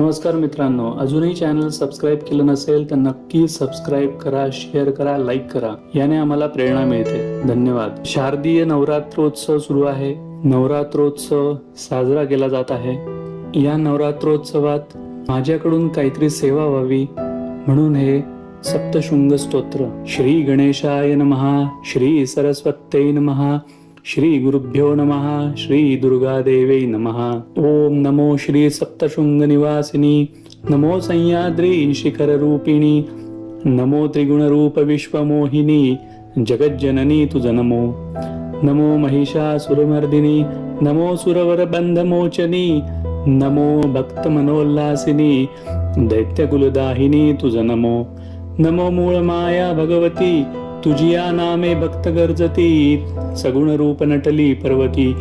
नमस्कार मित्रांनो अजूनही चॅनल सबस्क्राईब केलं नसेल तर नक्की सबस्क्राईब करा शेअर करा लाईक करा. याने आम्हाला प्रेरणा मिळते. धन्यवाद. शारदीय नवरात्रोत्सव सुरू आहे. नवरात्रोत्सव साजरा केला जात आहे. या नवरात्रोत्सवात माझ्याकडून काहीतरी सेवा व्हावी म्हणून हे सप्तशृंग स्तोत्र. श्री गणेशाय नमहा श्री सरस्वत्यै नमहा श्रीगुरुभ्यो नमः श्रीदुर्गादेवै नमः। ॐ नमो श्री सप्तशृङ्गनिवासिनि नमो सह्याद्री शिखररूपिणि नमो त्रिगुणरूपविश्वमोहिनि जगज्जननी जगज्जननि तु नमो नमो महिषासुरमर्दिनि नमो सुरवरबन्धमोचनि नमो भक्तमनोल्लासिनि दैत्यकुलदाहिनी तुज नमो नमो मूलमाया भगवती तुझी या नामे भक्त गर्जती. सगुण रूप नटली पर्वती.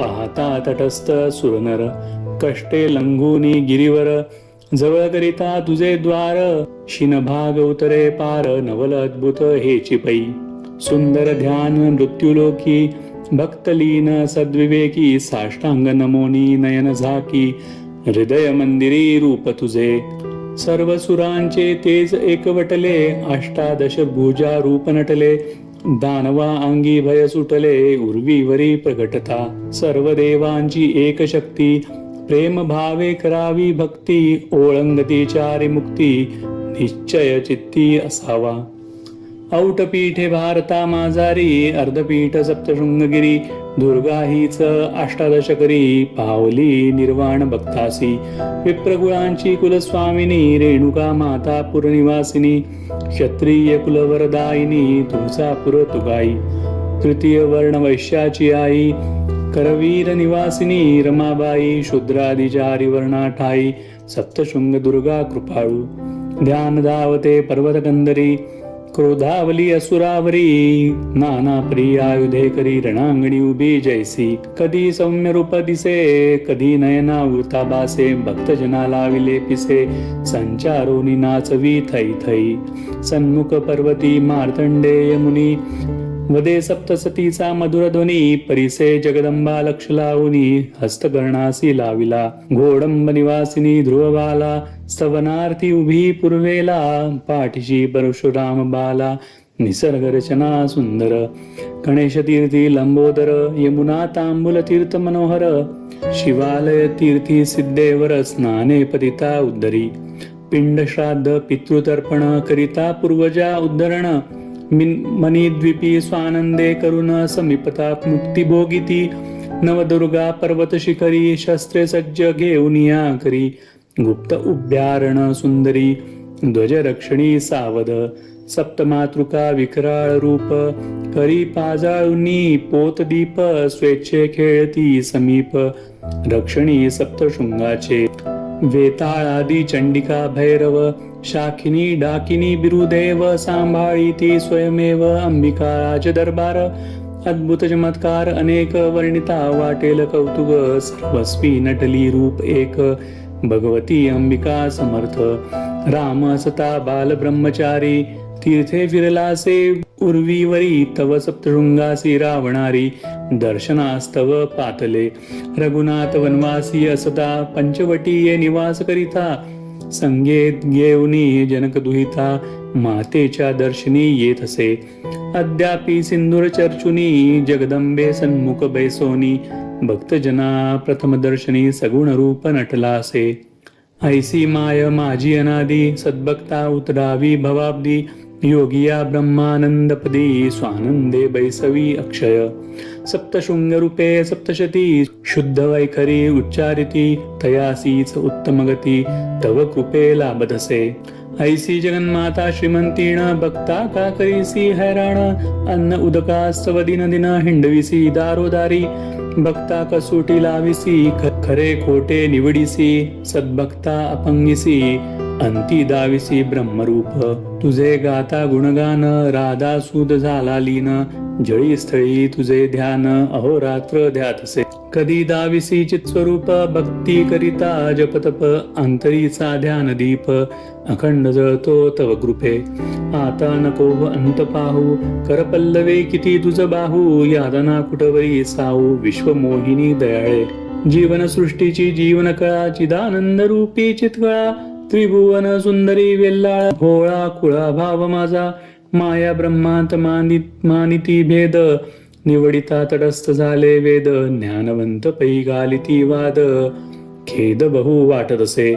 पाहता तटस्थ सुरनर. कष्टे लंघुनी गिरीवर. जवळ करिता तुझे द्वार. शिनभाग उतरे पार नवल अद्भुत हे चिपई. सुंदर ध्यान मृत्युलोकी. भक्तलीन सद्विवेकी. साष्टांग नमोनी नयन झाकी. हृदय मंदिरी रूप तुझे. सर्व सुरांचे तेज एकवटले अष्टादश भुजा रूप नटले दानवा अंगी भय सुटले उर्वीवरी प्रगटता. सर्व देवांची एक शक्ती प्रेम भावे करावी भक्ती ओळंगती चारी मुक्ती निश्चय चित्ती असावा. औटपीठे भारता माझारी अर्धपीठ सप्तशृंगगिरी दुर्गा हीच अष्टादश करी पावली निर्वाण भक्तासी विप्रकुळांची कुलस्वामिनी रेणुका माता पुरनिवासिनी क्षत्रिय कुलवरदायिनी तुमचा पुर तुगाई. तृतीय वर्ण वैश्याची आई करवीर निवासिनी रमाबाई शूद्रादिचारी वर्णा ठाई सप्तशृंग दुर्गा कृपाळू. ध्यान धावते पर्वत कंदरी क्रोधावली असुरावरी नाना प्रिय आयुधे करी रणांगणी उभी जैसी कधी सौम्य रूप दिसे कधी नयना उरता बासे भक्तजना लाविले संचारोनी नाचवी थै थै सन्मुख पर्वती मार्तंडेय मुनी वदे सप्तसतीचा मधुर ध्वनी परिसे जगदंबा लक्ष लावूनी हस्तकर्णासी लाविला घोडंब निवासिनी ध्रुवबाला सवनार्थी उभी पूर्वेला पाठीशी परशुराम बाला निसर्ग रचना सुंदर गणेश तीर्थी लंबोदर यमुना तांबुल तीर्थ मनोहर शिवालय तीर्थी सिद्धेवर स्नाने पतिता उद्धरी पिंड श्राद्ध पितृतर्पण करिता पूर्वजा उद्धरण मिन- मणिद्वीपी स्वानंदे करुण समीपता मुक्तीभोगिती नवदुर्गा पर्वत शिखरी शस्त्रे सज्ज घेऊन या करी गुप्त उभ्यारण सुंदरी ध्वज रक्षणी सावध सप्तमातृका विकराळ रूप करी पाजाळुनी पोतदीप स्वेच्छे खेळती समीप रक्षणी सप्तशृंगाचे वेताळादी चंडिका भैरव शाखिनी डाकिनी बिरुदेव सांभाळी ती स्वयमेव अंबिका राजदरबार अद्भुत चमत्कार अनेक वर्णिता वाटेल कौतुक सर्वस्वी नटली रूप एक भगवती अंबिका समर्थ राम सता बाल ब्रह्मचारी तीर्थे विरलासे उर्वीवरी तव सप्तशृंगासी रावणारी दर्शनास्तव पातले रघुनाथ वनवासी असता पंचवटीये निवास करिता संगेत घेऊनी जनक दुहिता मातेच्या दर्शनी येत असे अद्यापि सिंदूर चर्चुनी जगदंबे सन्मुख बैसोनी भक्तजना प्रथम दर्शनी सगुण रूप नटला असे ऐसी माय माझी अनादी सद्भक्ता उतरावी भवाब्दी। योगिया ब्रह्मानंदपदी स्वानंदे बैसवी अक्षय। सप्तशृंग रूपे सप्तशती शुद्ध वैखरी उच्चारिती तयासीच उत्तम गती तव कृपे लाभदसे। ऐसी जगन्माता श्रीमंतीण बघता का करीसी हैराण अन्न उदकास्तव दिन दिन हिंडविसी दारोदारी बघता कसोटी लाविसी खरे खोटे निवडिसी सद्भक्ता अपंगिसी अंती दाविसी ब्रह्मरूप। तुझे गाता गुणगान राधा सुद झाला लीन जळी स्थळी तुझे ध्यान अहोरात्र ध्यातसे। कधी दाविसी चित्स्वरूप भक्ती करिता जपतप अंतरीचा ध्यान दीप अखंड जळतो तव कृपे. आता नको अंत पाहू करपल्लवे किती तुझ बाहू यादना कुटवरी साऊ विश्वमोहिनी दयाळे. जीवन सृष्टीची जीवन कळा चिदानंद रूपी चितकळा त्रिभुवन सुंदरी वेल्लाळ भोळा कुळा भाव माझा. माया ब्रह्मांत मानित मानिती भेद निवडिता तटस्थ झाले वेद ज्ञानवंत पैगालिती वाद. खेद बहु वाटत असे.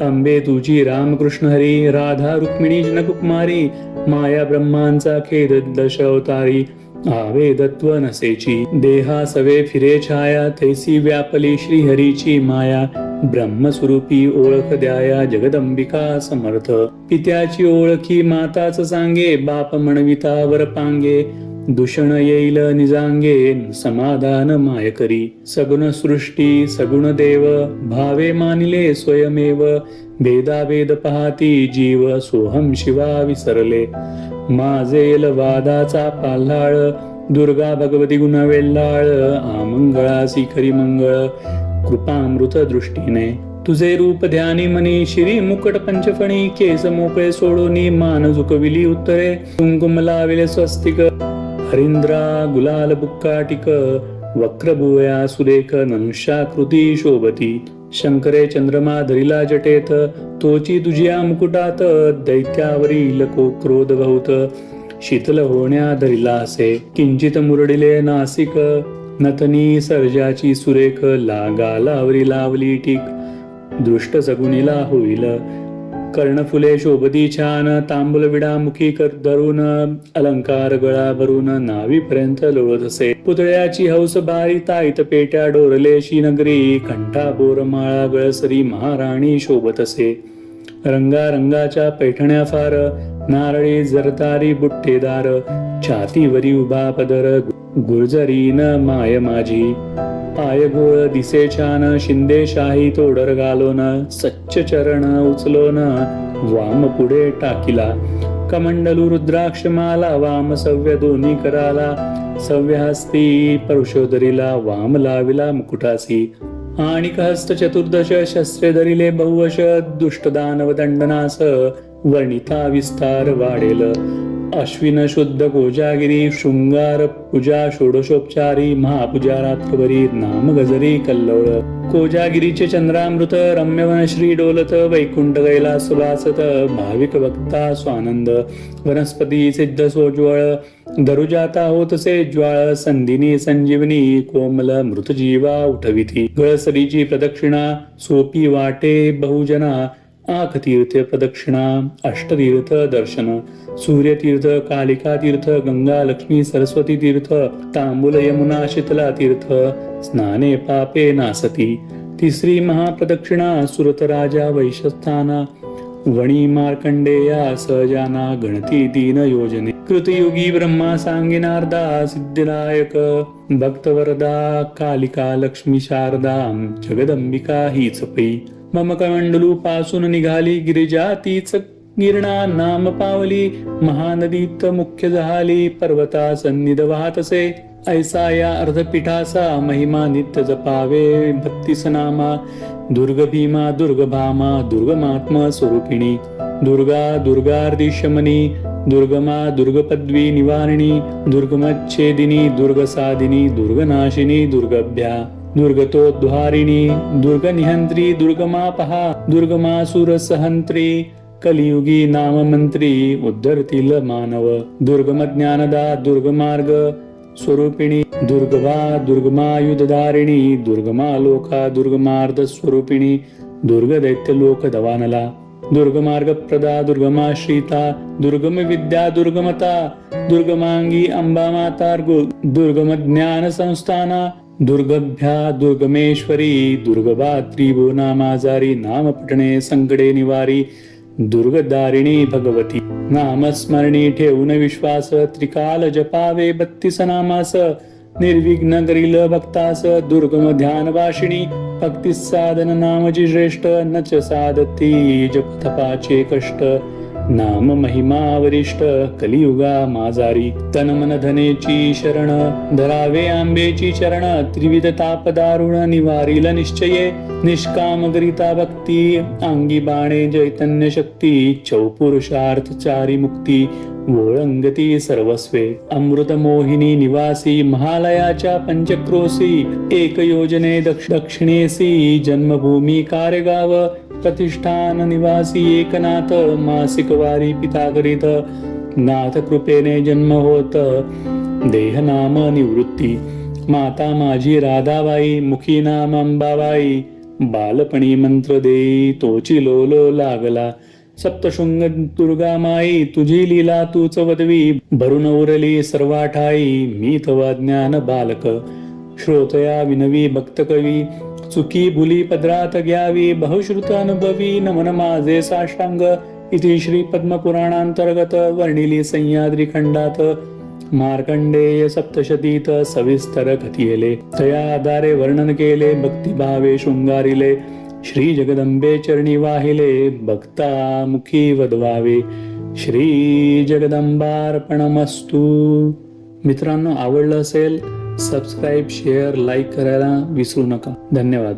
अंबे तुझी रामकृष्ण हरी राधा रुक्मिणी जनकुमारी माया ब्रह्मांचा खेद दश अवतारी. आवेदत्व नसेची देहा सवे फिरे छाया तैसी व्यापली श्री हरीची माया. ब्रह्मस्वरूपी ओळख द्याया जगदंबिका समर्थ. पित्याची ओळखी माताच सांगे बाप म्हणविता वर पांगे. दूषण येईल निजांगेन समाधान मायकरी सगुण सृष्टी सगुण देव भावे मानिले स्वयमेव. भेदाभेद पाहती जीव सोहम शिवा विसरले. माझेल वादाचा पाल्हाळ दुर्गा भगवती गुणवेल्लाळ आमंगळासी खरी मंगळ. कृपामृत दृष्टीने. तुझे रूप ध्यानी मनी श्री मुकट पंचफणी केस मोकळे सोडोनी मान झुकविली उत्तरे. कुंकुम लाविले स्वस्तिक हरिंद्रा गुलाल बुक्काटिक वक्रभुवया सुरेख नंशाकृती शोभती शंकरे चंद्रमा धरिला जटेत तोची तुझ्या मुकुटात दैत्यावरील को क्रोध बहुत शीतल होण्या धरिला असे किंचित मुरडिले नासिक नतनी सर्जाची सुरेख लागालावरी लावली टीक दृष्ट सगुनीला होईल कर्णफुले शोभती छान तांबूल विडा मुखी कर धरून अलंकार गळा भरून नावीपर्यंत लोळत असे पुतळ्याची हौस बारी ताईत पेट्या डोरलेशी नगरी कंठा बोरमाळा गळसरी महाराणी शोभत असे रंगारंगाच्या पैठण्या फार नारळी जरतारी बुट्टेदार छातीवरी उभा पदर गुर्जरीन माय माझी. पाय गोळ दिसे छान शिंदे शाही तोडर ना सच्च चरण उचलोन वाम पुढे टाकिला. कमंडलू रुद्राक्ष माला वाम सव्य दोन्ही कराला. सव्य हस्ती परशोदरीला वाम लाविला मुकुटासी. आणि हस्त चतुर्दश शस्त्रे धरिले बहुवश दुष्ट दानव दंडनास वर्णिता विस्तार वाढेल. अश्विन शुद्ध कोजागिरी शृंगार पूजा षोडशोपचारी महापूजा रात्रभरी नाम गजरी कल्लोळ. कोजागिरीचे चंद्रामृत रम्यवन श्री डोलत वैकुंठ गैला सुभासत भाविक भक्ता स्वानंद. वनस्पती सिद्ध सोज्वळ दरुजाता होतसे ज्वाळ संधिनी संजीवनी कोमल मृत जीवा उठविती. गळसरीची प्रदक्षिणा सोपी वाटे बहुजना आखतीर्थ प्रदक्षिणा अष्टतीर्थ दर्शन सूर्यतीर्थ कालिकातीर्थ गंगा लक्ष्मी सरस्वती तीर्थ तांबूल यमुना शीतला तीर्थ स्नाने पापे नासती तिसरी महाप्रदक्षिणा सुरत राजा वैशस्थाना वणी मार्कंडेया सहजाना गणती दीन योजने कृतयुगी ब्रह्मा सांगिनार्दा सिद्धिदायक भक्तवरदा कालिका लक्ष्मी शारदा जगदंबिका हीच पै मम कमंडलू पासून निघाली गिरिजा तीच गिरणा नाम पावली महानदीत मुख्य झाली पर्वता सन्निध वाहतसे ऐसा या अर्धपीठाचा महिमा नित्य जपावे भक्तीस नामा दुर्ग भीमा दुर्ग भामा दुर्गमात्मा स्वरूपिणी दुर्गा दुर्गार्दिशमनी दुर्गमा दुर्गपद्वी निवारिणी दुर्गमच्छेदिनी दुर्गसादिनी दुर्गनाशिनी दुर्गभ्या। दुर्गतोद्वारिणी दुर्गनिहंत्री दुर्गमापहा दुर्गमासुरसहंत्री कलियुगी नाममंत्री उद्धरतील मानव दुर्गम ज्ञानदा दुर्गमार्ग स्वरूपिणी दुर्गवा दुर्गमायुधधारिणी दुर्गमा लोका दुर्गमार्ध स्वरूपिणी दुर्ग लोक दवानला दुर्गमार्ग प्रदा दुर्गमा श्रीता दुर्गम विद्या दुर्गमता दुर्गमांगी अंबा माता दुर्गम ज्ञान संस्थाना दुर्गभ्या दुर्गमेश्वरी दुर्गबा त्रिभूनामाजारी नाम पठणे संकटे निवारी दुर्गदारिणी भगवती नामस्मरणी ठेवून विश्वास त्रिकाल जपावे बत्तीस नामास निर्विघ्न करील भक्तास दुर्गम ध्यान वाशिणी भक्ती साधन नामजी श्रेष्ठ नच साधती जप तपाचे कष्ट नाम महिमावरिष्ठ कलियुगा माजारी तन मन धनेची शरण धरावे आंबेची चरण त्रिविध ताप दारुण निवारील निश्चये निष्काम गरिता भक्ती अंगी बाणे चैतन्य शक्ती चौपुरुषार्थ चारी मुक्ती गोळंगती सर्वस्वे. अमृत मोहिनी निवासी महालयाच्या पंचक्रोशी एक योजने दक्ष दक्षिणेसी जन्मभूमी कार्यगाव प्रतिष्ठान निवासी एकनाथ मासिक वारी पिता करीत नाथ कृपेने जन्म होत देह नाम निवृत्ती. माता माझी राधाबाई मुखी नाम अंबाबाई. बालपणी मंत्र देई तोची लोलो लागला. सप्तशृंग दुर्गा माई तुझी लीला तूच वदवी भरून उरली सर्वाठाई मी तव ज्ञान बालक श्रोतया विनवी भक्त कवी चुकी भुली पदरात घ्यावी बहुश्रुत अनुभवी नमन माझे साष्टांग इथे श्री पद्मपुराणांतर्गत वर्णिली सह्याद्री खंडात मार्कंडेय सप्तशतीत सविस्तर कथियले तया आधारे वर्णन केले भक्तिभावे शृंगारिले श्री जगदंबे चरणी वाहिले भक्ता मुखी वदवावे. श्री जगदंबार्पणमस्तू मित्रांनो आवडलं असेल सबस्क्राईब शेअर लाईक करायला विसरू नका. धन्यवाद.